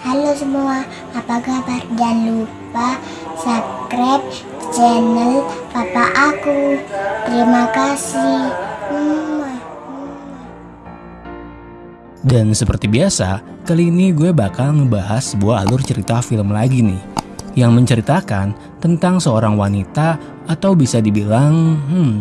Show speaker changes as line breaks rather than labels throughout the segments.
Halo semua, apa kabar? Jangan lupa subscribe channel papa aku. Terima kasih.
Dan seperti biasa, kali ini gue bakal ngebahas sebuah alur cerita film lagi nih Yang menceritakan tentang seorang wanita atau bisa dibilang, hmm,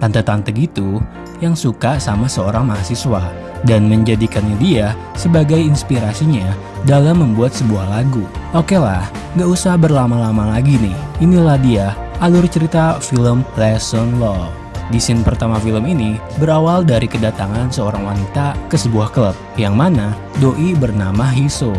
tante-tante gitu yang suka sama seorang mahasiswa dan menjadikannya dia sebagai inspirasinya dalam membuat sebuah lagu. Oke lah, gak usah berlama-lama lagi nih. Inilah dia alur cerita film Lesson Love. Di scene pertama film ini berawal dari kedatangan seorang wanita ke sebuah klub yang mana doi bernama Hiso.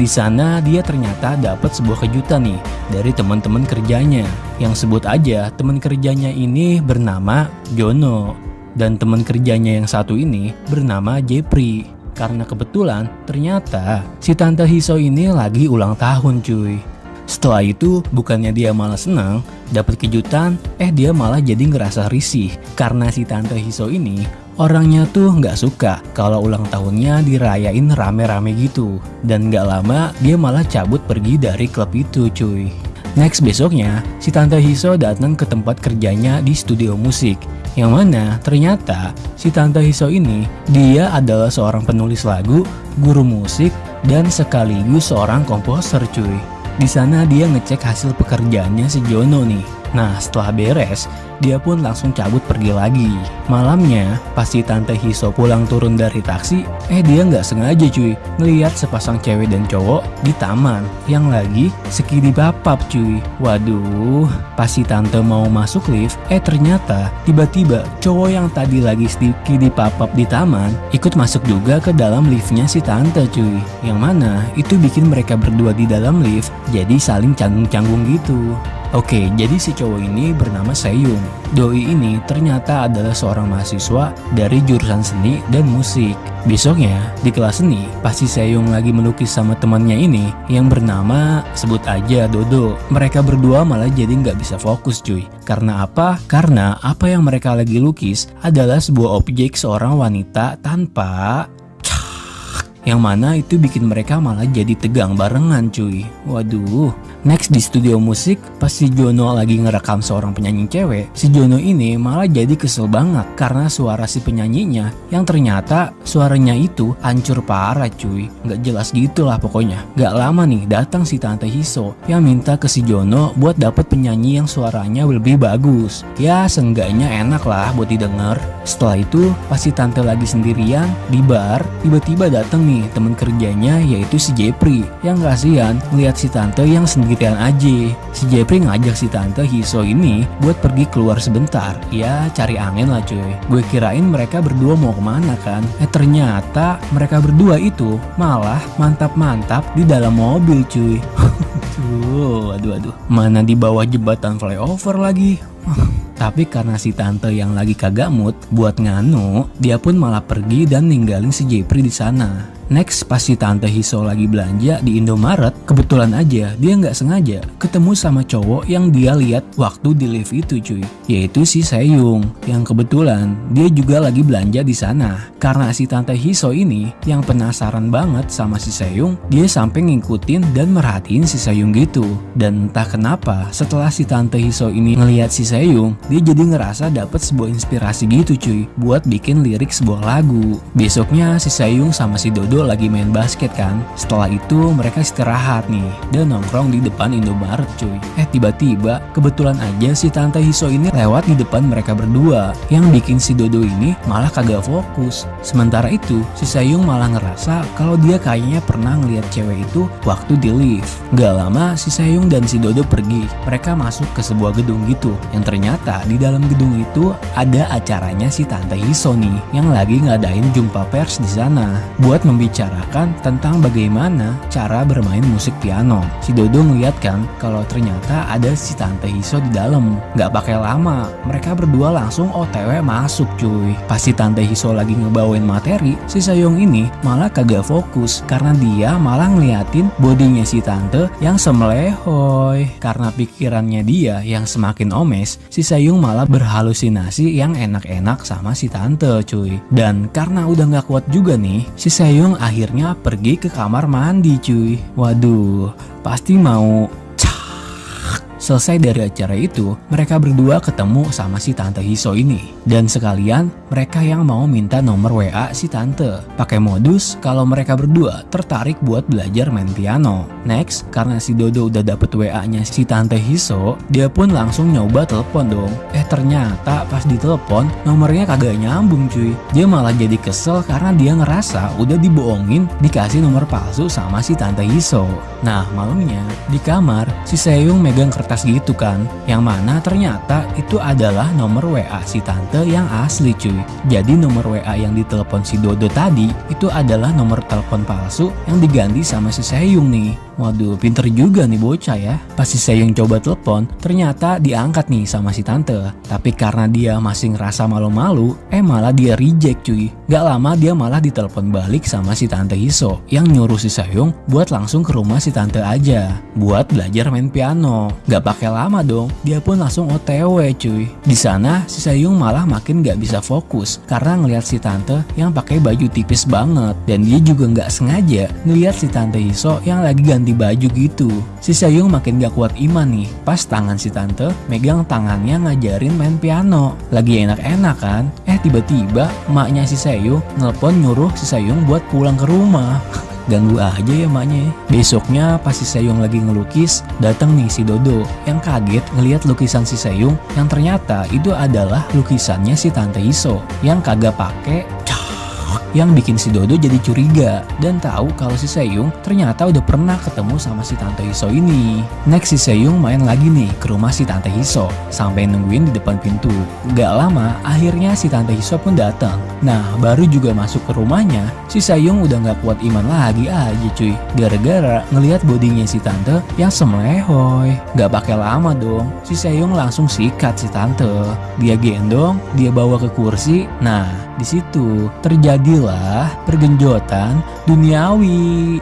Di sana dia ternyata dapat sebuah kejutan nih dari teman-teman kerjanya yang sebut aja teman kerjanya ini bernama Jono dan teman kerjanya yang satu ini bernama Jepri. Karena kebetulan ternyata si tante Hiso ini lagi ulang tahun cuy. Setelah itu bukannya dia malah senang dapat kejutan, eh dia malah jadi ngerasa risih karena si tante Hiso ini orangnya tuh nggak suka kalau ulang tahunnya dirayain rame-rame gitu dan nggak lama dia malah cabut pergi dari klub itu cuy. Next besoknya, si Tante Hiso datang ke tempat kerjanya di studio musik yang mana ternyata si Tante Hiso ini dia adalah seorang penulis lagu, guru musik, dan sekaligus seorang komposer cuy. Di sana dia ngecek hasil pekerjaannya si Jono nih. Nah setelah beres, dia pun langsung cabut pergi lagi. Malamnya, pas si Tante Hiso pulang turun dari taksi, eh dia nggak sengaja cuy, ngeliat sepasang cewek dan cowok di taman yang lagi skidi papap cuy. Waduh, pas si Tante mau masuk lift, eh ternyata tiba-tiba cowok yang tadi lagi skidi papap di taman ikut masuk juga ke dalam liftnya si Tante cuy. Yang mana itu bikin mereka berdua di dalam lift jadi saling canggung-canggung gitu. Oke, jadi si cowok ini bernama Seyung. Doi ini ternyata adalah seorang mahasiswa dari jurusan seni dan musik. Besoknya, di kelas seni, pasti Seyung lagi melukis sama temannya ini yang bernama sebut aja Dodo. Mereka berdua malah jadi nggak bisa fokus cuy. Karena apa? Karena apa yang mereka lagi lukis adalah sebuah objek seorang wanita tanpa yang mana itu bikin mereka malah jadi tegang barengan cuy Waduh Next di studio musik pas si Jono lagi ngerekam seorang penyanyi cewek Si Jono ini malah jadi kesel banget karena suara si penyanyinya Yang ternyata suaranya itu hancur parah cuy. Nggak jelas gitu lah pokoknya. Gak lama nih datang si Tante Hiso Yang minta ke si Jono buat dapet penyanyi yang suaranya lebih bagus. Ya seenggaknya enak lah buat didengar. Setelah itu pas si Tante lagi sendirian di bar Tiba-tiba datang nih temen kerjanya yaitu si Jepri. Yang kasihan melihat si Tante yang sendirian aja. Si Jepri ngajak si Tante Hiso ini buat pergi keluar sebentar. Ya cari angin lah cuy. Gue kirain mereka berdua mau ke mana kan? Eh ternyata mereka berdua itu malah mantap-mantap di dalam mobil cuy. Tuh, aduh aduh. Mana di bawah jembatan flyover lagi? Tapi karena si tante yang lagi kagak mood buat nganu, dia pun malah pergi dan ninggalin si Jepri di sana. Next, pas si Tante Hiso lagi belanja di Indomaret, kebetulan aja dia nggak sengaja ketemu sama cowok yang dia lihat waktu di lift itu cuy, yaitu si Seyung. Yang kebetulan dia juga lagi belanja di sana. Karena si Tante Hiso ini yang penasaran banget sama si Seyung, dia sampai ngikutin dan merhatiin si Seyung gitu. Dan entah kenapa, setelah si Tante Hiso ini ngelihat si Seyung, dia jadi ngerasa dapat sebuah inspirasi gitu cuy, buat bikin lirik sebuah lagu. Besoknya si Seyung sama si Dodo lagi main basket kan. Setelah itu mereka istirahat nih dan nongkrong di depan Indomaret cuy. Eh tiba-tiba kebetulan aja si Tante Hiso ini lewat di depan mereka berdua. Yang bikin si Dodo ini malah kagak fokus. Sementara itu si Sayung malah ngerasa kalau dia kayaknya pernah ngeliat cewek itu waktu di lift. Gak lama si Sayung dan si Dodo pergi. Mereka masuk ke sebuah gedung gitu. Yang ternyata di dalam gedung itu ada acaranya si Tante Hiso nih yang lagi ngadain jumpa pers di sana buat membicarakan tentang bagaimana cara bermain musik piano. Si Dodo ngeliat kan kalau ternyata ada si Tante Hiso di dalam. Gak pakai lama, mereka berdua langsung OTW masuk cuy. Pas si Tante Hiso lagi ngebawain materi, si Sayong ini malah kagak fokus karena dia malah ngeliatin bodinya si Tante yang semelehoy. Karena pikirannya dia yang semakin omes, si Sayung malah berhalusinasi yang enak-enak sama si Tante cuy. Dan karena udah gak kuat juga nih, si Sayung Akhirnya pergi ke kamar mandi cuy. Waduh, pasti mau Selesai dari acara itu, mereka berdua ketemu sama si Tante Hiso ini. Dan sekalian, mereka yang mau minta nomor WA si Tante. Pakai modus kalau mereka berdua tertarik buat belajar main piano. Next, karena si Dodo udah dapet WA-nya si Tante Hiso, dia pun langsung nyoba telepon dong. Eh ternyata pas ditelepon, nomornya kagak nyambung cuy. Dia malah jadi kesel karena dia ngerasa udah dibohongin dikasih nomor palsu sama si Tante Hiso. Nah malamnya, di kamar, si Seyung megang kertas kertas gitu kan? Yang mana ternyata itu adalah nomor WA si tante yang asli cuy. Jadi nomor WA yang ditelepon si Dodo tadi Itu adalah nomor telepon palsu yang diganti sama si Seyung nih. Waduh pinter juga nih bocah ya. Pas si Seyung coba telepon ternyata diangkat nih sama si tante. Tapi karena dia masih ngerasa malu-malu Eh malah dia reject cuy. Gak lama dia malah ditelepon balik sama si tante Hiso Yang nyuruh si Seyung buat langsung ke rumah si tante aja Buat belajar main piano. Gak Gak pakai lama dong, dia pun langsung OTW cuy. Di sana si Sayung malah makin gak bisa fokus karena ngeliat si tante yang pakai baju tipis banget dan dia juga gak sengaja ngeliat si tante Hiso yang lagi ganti baju gitu. Si Sayung makin gak kuat iman nih, pas tangan si tante megang tangannya ngajarin main piano. Lagi enak-enak kan? Eh tiba-tiba emaknya si Sayung nelpon nyuruh si Sayung buat pulang ke rumah. Ganggu aja ya maknya ya. Besoknya pas si Seyung lagi ngelukis, datang nih si Dodo yang kaget ngeliat lukisan si Seyung yang ternyata itu adalah lukisannya si Tante Iso yang kagak pakai yang bikin si Dodo jadi curiga dan tahu kalau si Seyung ternyata udah pernah ketemu sama si Tante Hiso ini. Next si Seyung main lagi nih ke rumah si Tante Hiso sampai nungguin di depan pintu. Gak lama akhirnya si Tante Hiso pun datang. Nah baru juga masuk ke rumahnya si Seyung udah gak kuat iman lagi aja cuy. Gara-gara ngelihat bodinya si Tante yang semlehoy. Gak pakai lama dong si Seyung langsung sikat si Tante. Dia gendong, dia bawa ke kursi. Nah di situ terjadi inilah pergenjotan duniawi.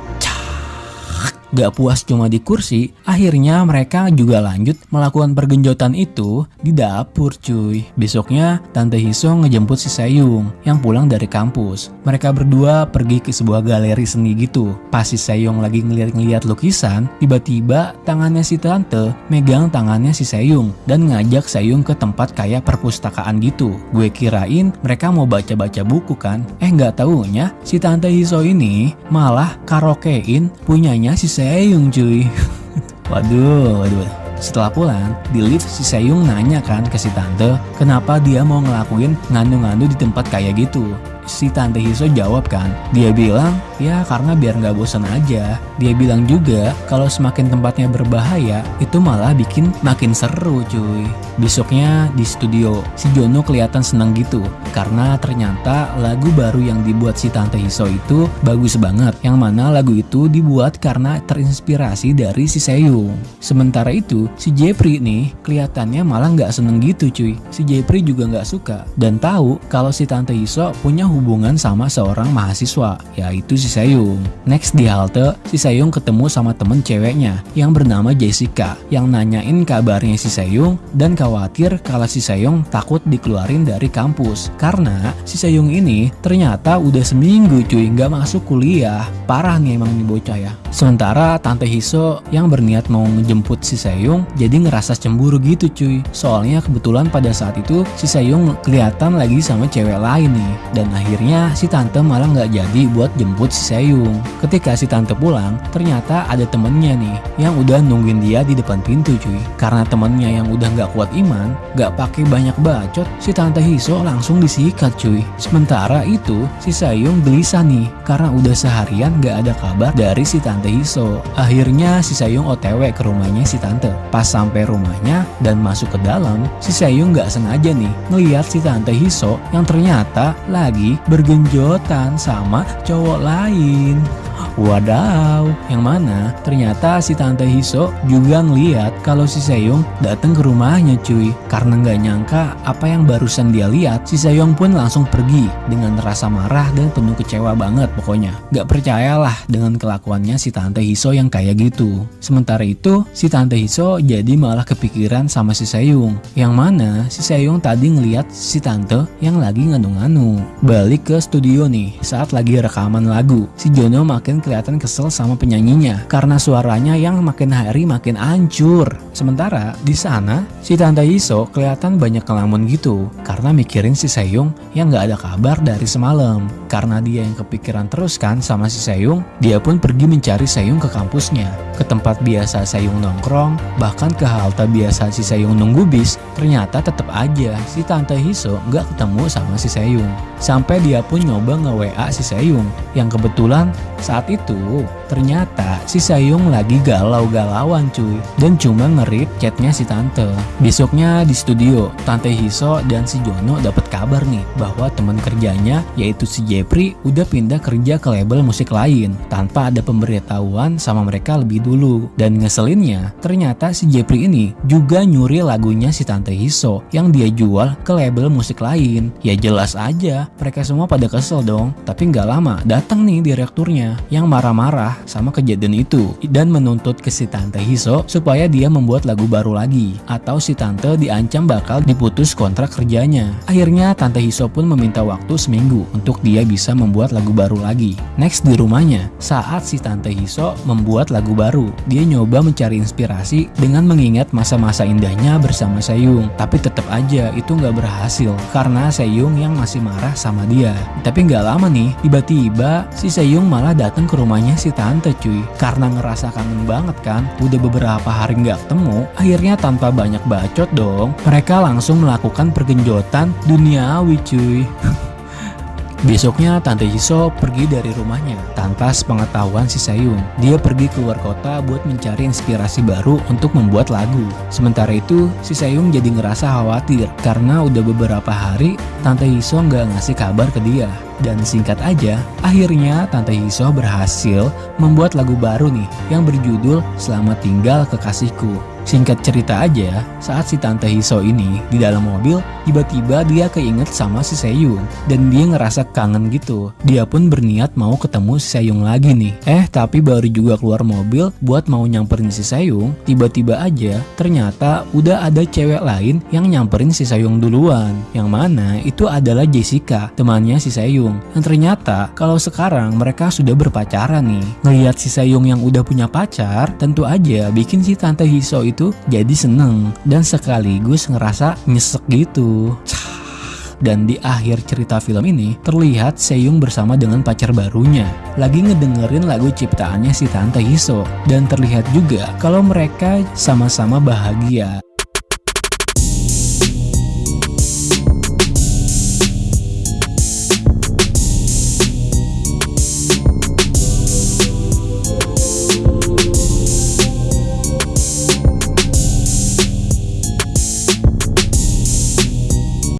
Gak puas cuma di kursi, akhirnya mereka juga lanjut melakukan pergenjotan itu di dapur cuy. Besoknya Tante Hiso ngejemput si Sayung yang pulang dari kampus. Mereka berdua pergi ke sebuah galeri seni gitu. Pas si Sayung lagi ngeliat-ngeliat lukisan, tiba-tiba tangannya si Tante megang tangannya si Sayung dan ngajak Sayung ke tempat kayak perpustakaan gitu. Gue kirain mereka mau baca-baca buku kan. Eh nggak taunya si Tante Hiso ini malah karaokein punyanya si Seyung cuy. Waduh, waduh. Setelah pulang, di lift si Seyung nanya kan ke si tante, kenapa dia mau ngelakuin ngandu-ngandu di tempat kayak gitu? Si Tante Hiso jawab kan, dia bilang ya karena biar nggak bosan aja. Dia bilang juga kalau semakin tempatnya berbahaya itu malah bikin makin seru cuy. Besoknya di studio, si Jono kelihatan senang gitu karena ternyata lagu baru yang dibuat si Tante Hiso itu bagus banget. Yang mana lagu itu dibuat karena terinspirasi dari si Seyung. Sementara itu si Jeffrey nih kelihatannya malah nggak seneng gitu cuy. Si Jeffrey juga nggak suka dan tahu kalau si Tante Hiso punya hubungan sama seorang mahasiswa, yaitu si Sayung. Next di halte, si Sayung ketemu sama temen ceweknya yang bernama Jessica, yang nanyain kabarnya si Sayung dan khawatir kalau si Sayung takut dikeluarin dari kampus. Karena si Sayung ini ternyata udah seminggu cuy nggak masuk kuliah. Parah nih emang nih bocah ya. Sementara Tante Hiso yang berniat mau menjemput si Sayung jadi ngerasa cemburu gitu cuy. Soalnya kebetulan pada saat itu si Sayung kelihatan lagi sama cewek lain nih. Dan Akhirnya si tante malah nggak jadi buat jemput si Seyung. Ketika si tante pulang, ternyata ada temennya nih yang udah nungguin dia di depan pintu cuy. Karena temennya yang udah nggak kuat iman, nggak pakai banyak bacot, si tante Hiso langsung disikat cuy. Sementara itu si Seyung gelisah nih karena udah seharian nggak ada kabar dari si tante Hiso. Akhirnya si Seyung OTW ke rumahnya si tante. Pas sampai rumahnya dan masuk ke dalam, si Seyung nggak sengaja nih ngeliat si tante Hiso yang ternyata lagi bergenjotan sama cowok lain. Wadaw, yang mana ternyata si Tante Hiso juga ngeliat kalau si Seyong datang ke rumahnya cuy. Karena nggak nyangka apa yang barusan dia lihat, si Seyong pun langsung pergi dengan rasa marah dan penuh kecewa banget pokoknya. Gak percayalah dengan kelakuannya si Tante Hiso yang kayak gitu. Sementara itu, si Tante Hiso jadi malah kepikiran sama si Seyong. Yang mana si Seyong tadi ngeliat si Tante yang lagi nganu-nganu. Balik ke studio nih, saat lagi rekaman lagu. Si Jono makin kelihatan kesel sama penyanyinya karena suaranya yang makin hari makin hancur. Sementara di sana si Tante Iso kelihatan banyak kelamun gitu karena mikirin si Seyung yang nggak ada kabar dari semalam. Karena dia yang kepikiran terus kan sama si Seyung, dia pun pergi mencari Seyung ke kampusnya, ke tempat biasa Seyung nongkrong, bahkan ke halte biasa si Seyung nunggu bis. Ternyata tetap aja si Tante Hiso nggak ketemu sama si Seyung. Sampai dia pun nyoba nge-WA si Seyung yang kebetulan saat itu ternyata si Seyung lagi galau-galauan cuy dan cuma ngerit chatnya si Tante. Besoknya di studio, Tante Hiso dan si Jono dapat kabar nih bahwa teman kerjanya yaitu si Jepri udah pindah kerja ke label musik lain tanpa ada pemberitahuan sama mereka lebih dulu. Dan ngeselinnya, ternyata si Jepri ini juga nyuri lagunya si Tante Hiso yang dia jual ke label musik lain. Ya jelas aja, mereka semua pada kesel dong. Tapi nggak lama, datang nih direkturnya yang marah-marah sama kejadian itu dan menuntut ke si Tante Hiso supaya dia membuat lagu baru lagi atau si Tante diancam bakal diputus kontrak kerjanya. Akhirnya Tante Hiso pun meminta waktu seminggu untuk dia bisa membuat lagu baru lagi. Next di rumahnya, saat si Tante Hiso membuat lagu baru, dia nyoba mencari inspirasi dengan mengingat masa-masa indahnya bersama Seyung. Tapi tetap aja itu nggak berhasil karena Seyung yang masih marah sama dia. Tapi nggak lama nih, tiba-tiba si Seyung malah datang ke rumahnya si Tante cuy. Karena ngerasa kangen banget kan, udah beberapa hari nggak ketemu, akhirnya tanpa banyak bacot dong, mereka langsung melakukan pergenjotan duniawi cuy. Besoknya Tante Hiso pergi dari rumahnya tanpa sepengetahuan si Sayung. Dia pergi keluar kota buat mencari inspirasi baru untuk membuat lagu. Sementara itu, si Sayung jadi ngerasa khawatir karena udah beberapa hari Tante Hiso nggak ngasih kabar ke dia. Dan singkat aja, akhirnya Tante Hiso berhasil membuat lagu baru nih yang berjudul Selamat Tinggal Kekasihku. Singkat cerita aja, saat si Tante Hiso ini di dalam mobil, tiba-tiba dia keinget sama si Seyung dan dia ngerasa kangen gitu. Dia pun berniat mau ketemu si Seyung lagi nih. Eh, tapi baru juga keluar mobil buat mau nyamperin si Seyung, tiba-tiba aja ternyata udah ada cewek lain yang nyamperin si Seyung duluan. Yang mana itu adalah Jessica, temannya si Seyung. Yang ternyata kalau sekarang mereka sudah berpacaran nih. Ngeliat si Seyung yang udah punya pacar, tentu aja bikin si Tante Hiso itu itu jadi seneng dan sekaligus ngerasa nyesek gitu. Dan di akhir cerita film ini terlihat Seyung bersama dengan pacar barunya lagi ngedengerin lagu ciptaannya si Tante Hiso dan terlihat juga kalau mereka sama-sama bahagia.